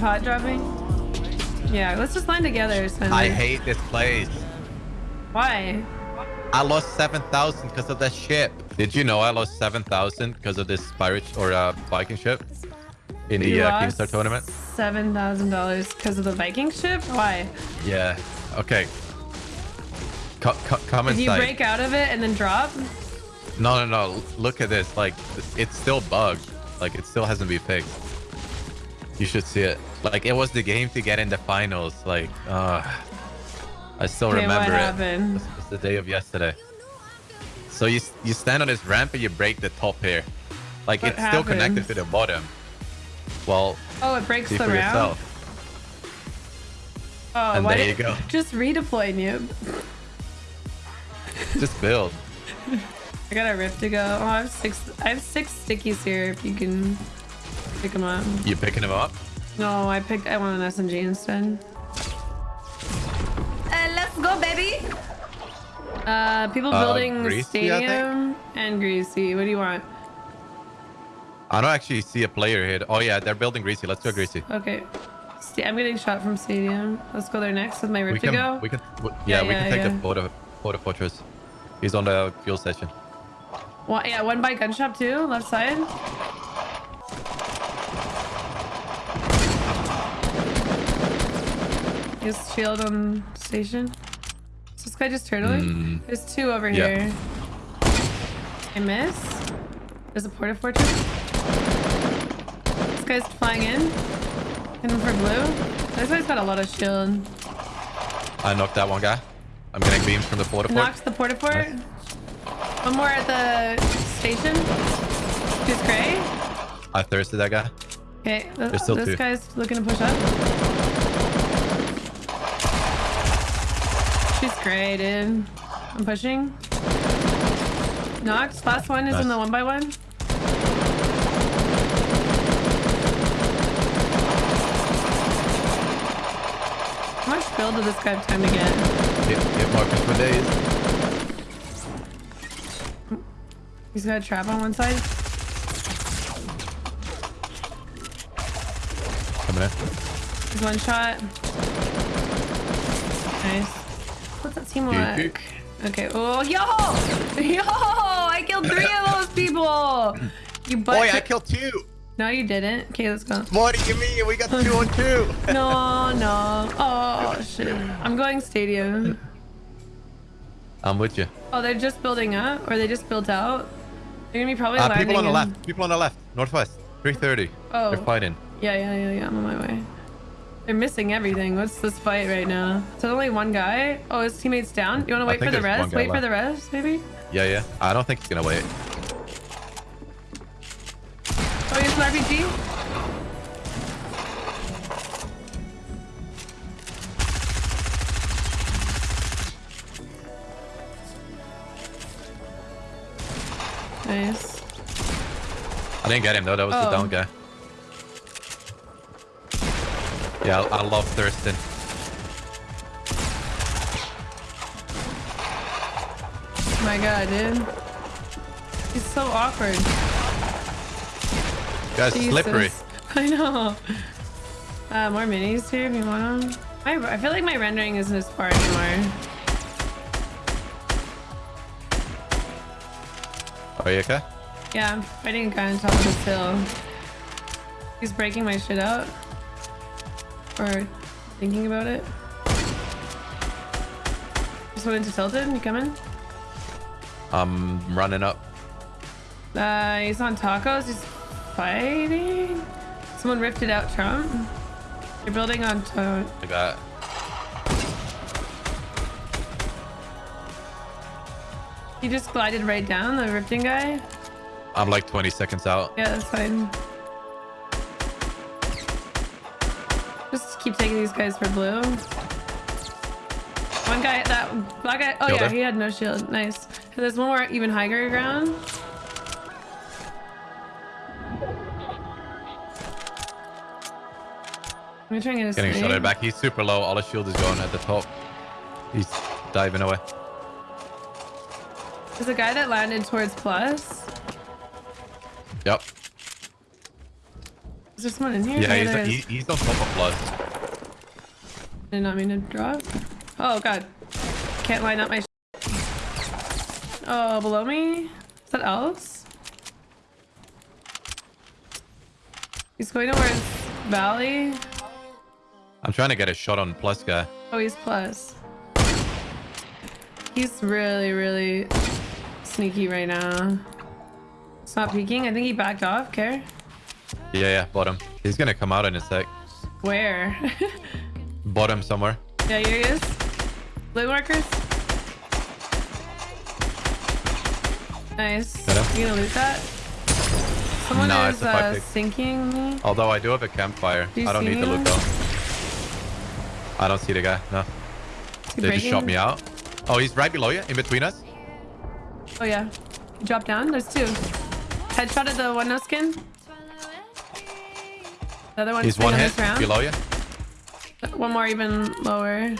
pot dropping? Yeah, let's just land together. Spencer. I hate this place. Why? I lost 7,000 because of that ship. Did you know I lost 7,000 because of this pirate or uh, Viking ship in the uh, Kingstar tournament? Seven thousand dollars because of the Viking ship. Why? Yeah. Okay. Co co come Did you break out of it and then drop? No, no, no. Look at this. Like, it's still bugged. Like, it still hasn't been fixed. You should see it. Like, it was the game to get in the finals. Like, uh, I still Okay, remember it. happened? It's, it's the day of yesterday. So you you stand on this ramp and you break the top here. Like, What it's still connected to the bottom. Well, Oh, it breaks the round. yourself. Oh, And why there you go. Just redeploy noob. Just build. I got a rift to go. Oh, I have six. I have six stickies here. If you can pick them up. You picking them up? No, I picked. I want an SMG instead. Uh, let's go, baby. Uh, people Uh, building Greasy, stadium and greasy. What do you want? I don't actually see a player here. Oh yeah, they're building greasy. Let's go greasy. Okay. Sta- I'm getting shot from stadium. Let's go there next with my rift We to can, go. we can, w- yeah, Yeah, we can take yeah. the photo, porta fortress. He's on the fuel station. One, yeah, one by gun shop too, left side. Shield on station. Is this guy just turtling? Mm. There's two over Yeah. here. I miss. There's a porta fortress. This guy's flying in. Hitting for blue. This guy's got a lot of shield. I knocked that one guy. I'm getting beams from the porta fort. Knocked the porta fort. One more at the station. Who's gray? I thirsted that guy. Okay, There's still this two. guy's looking to push up. Great, dude. I'm pushing. Knocked. Last one is in the one by one. How much build did this guy have time to get? Hit, hit markers for days. He's got a trap on one side. Coming in. He's one shot. Nice. What's that teamwork? Okay. Oh, yo! Yo! I killed three of those people! You butt. Boy, I killed two. No, you didn't. Okay, let's go. What do you mean? We got two on two. No, no. Oh, shit. I'm going stadium. I'm with you. Oh, they're just building up? Or they just built out? They're gonna be probably Uh, landing people on the in- left. People on the left. Northwest. 330. Oh. They're fighting. Yeah, yeah, yeah, yeah. I'm on my way. They're missing everything. What's this fight right now? So only one guy? Oh, his teammate's down? You want to wait for the rest? Wait for the rest, maybe? Yeah, yeah. I don't think he's gonna wait. Oh, here's an RPG? Nice. I didn't get him though. That was the Oh. down guy. Yeah, I, love Thurston. My god, dude. He's so awkward. Guy's slippery. I know. Uh, more minis here if you want them. I, I feel like my rendering isn't as far anymore. Are you okay? Yeah, I'm fighting a guy on top of this hill. He's breaking my shit out. Or thinking about it. Just went into tilted. You coming? I'm running up. Uh, he's on tacos. He's fighting. Someone rifted out Trump. You're building on. To I got. he just glided right down the rifting guy. I'm like 20 seconds out. Yeah, that's fine. Keep taking these guys for blue. One guy, that black guy. Oh Killed yeah, her. he had no shield. Nice. There's one more even higher ground. Let me try and get Getting snake. at back. He's super low. All his shield is gone at the top. He's diving away. There's a guy that landed towards plus. Yep. Is there someone in here? Yeah, Oh, he's, he, he's on top of plus. Did not mean to drop. Oh god. Can't line up my Oh, below me? Is that else? He's going towards Valley. I'm trying to get a shot on plus guy. Oh, he's plus. He's really, really sneaky right now. It's not peeking. I think he backed off. Care? Yeah, yeah, bottom. He's gonna come out in a sec. Where? Bottom somewhere. yeah, here he is. Blue markers. Nice. You gonna loot that? Someone Nah, is uh, sinking me. Although I do have a campfire. Do I don't need to loot though. I don't see the guy. No. They just shot me out. Oh, he's right below you, in between us. Oh yeah. Drop down. There's two. Headshot at the one no skin. The other one's He's one hit below you. One more even lower.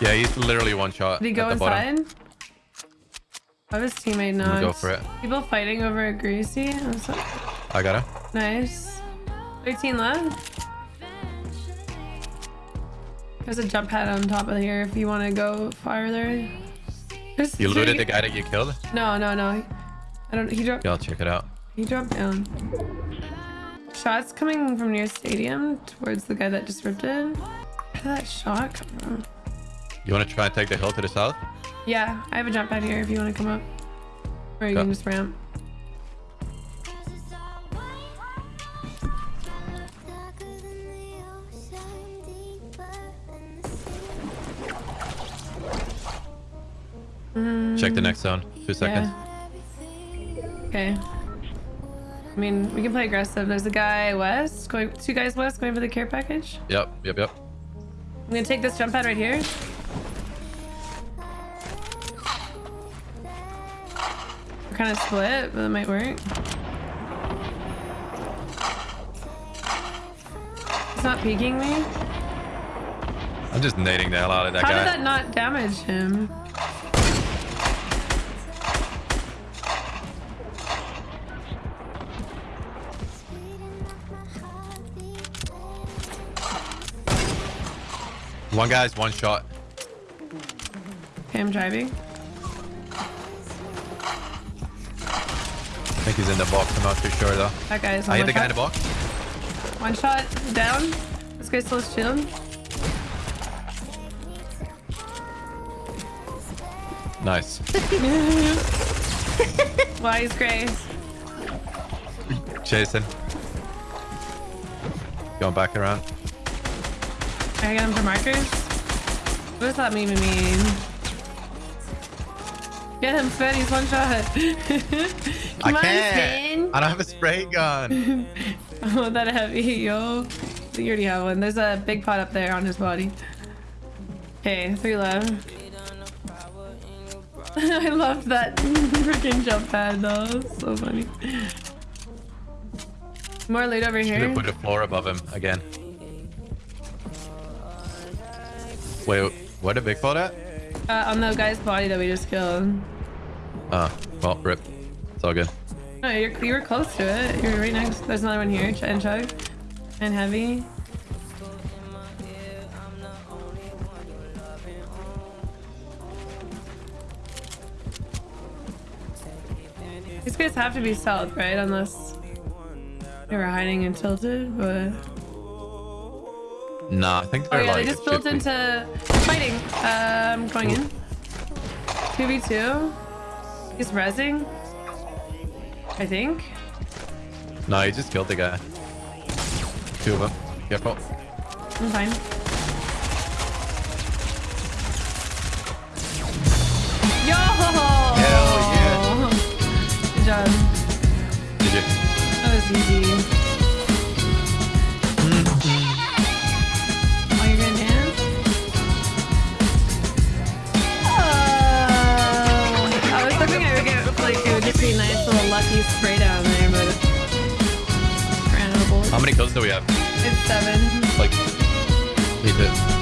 Yeah, he's literally one shot. Did he go at the bottom. inside? How his teammate not? go for it. People fighting over a greasy. I got him. Nice. 13 left. There's a jump pad on top of here if you want to go farther. There's You looted the guy that you killed? No, no, no. I don't. He dropped. Yeah, I'll check it out. He dropped down. Shots coming from near stadium towards the guy that just ripped it. Where did that shot come from? You want to try and take the hill to the south? Yeah, I have a jump pad here if you want to come up. Or you Go. can just ramp. Check the next zone. Two seconds. Okay. I mean, we can play aggressive. There's a guy west, going two guys west going for the care package. Yep, yep, yep. I'm gonna take this jump pad right here. We're kind of split, but it might work. He's not peeking me. I'm just nading the hell out of that How guy. did that not damage him? One guy's one shot. Okay, I'm driving. I think he's in the box. I'm not too sure though. That guy is I hit one the guy in the box. One shot down. This guy's still shield. Nice. Why is Grace. Chasing. Going back around. I got him for markers. What does that even mean? Get him, Finn. He's one shot. I on, can't. I don't have a spray gun. Oh, that heavy, yo. You already have one. There's a big pot up there on his body. Okay, three left. I love that freaking jump pad though. So funny. More loot over Should here. have put a floor above him again. Wait, what did big pot at? Uh, on the guy's body that we just killed. Oh, well, rip. It's all good. No, you're, you were close to it. You're right next. There's another one here. And chug. And heavy. These guys have to be south, right? Unless they were hiding and tilted, but... Nah, I think they're oh, yeah, like... they just built into fighting. Um, going in. 2v2. He's rezzing. I think. No, he just killed the guy. Two of them. Careful. I'm fine. Yo! Hell yeah. Good job. Did you? That was easy. Lucky spray down there, but ran out of bullets. How many kills do we have? It's seven. Like, me too.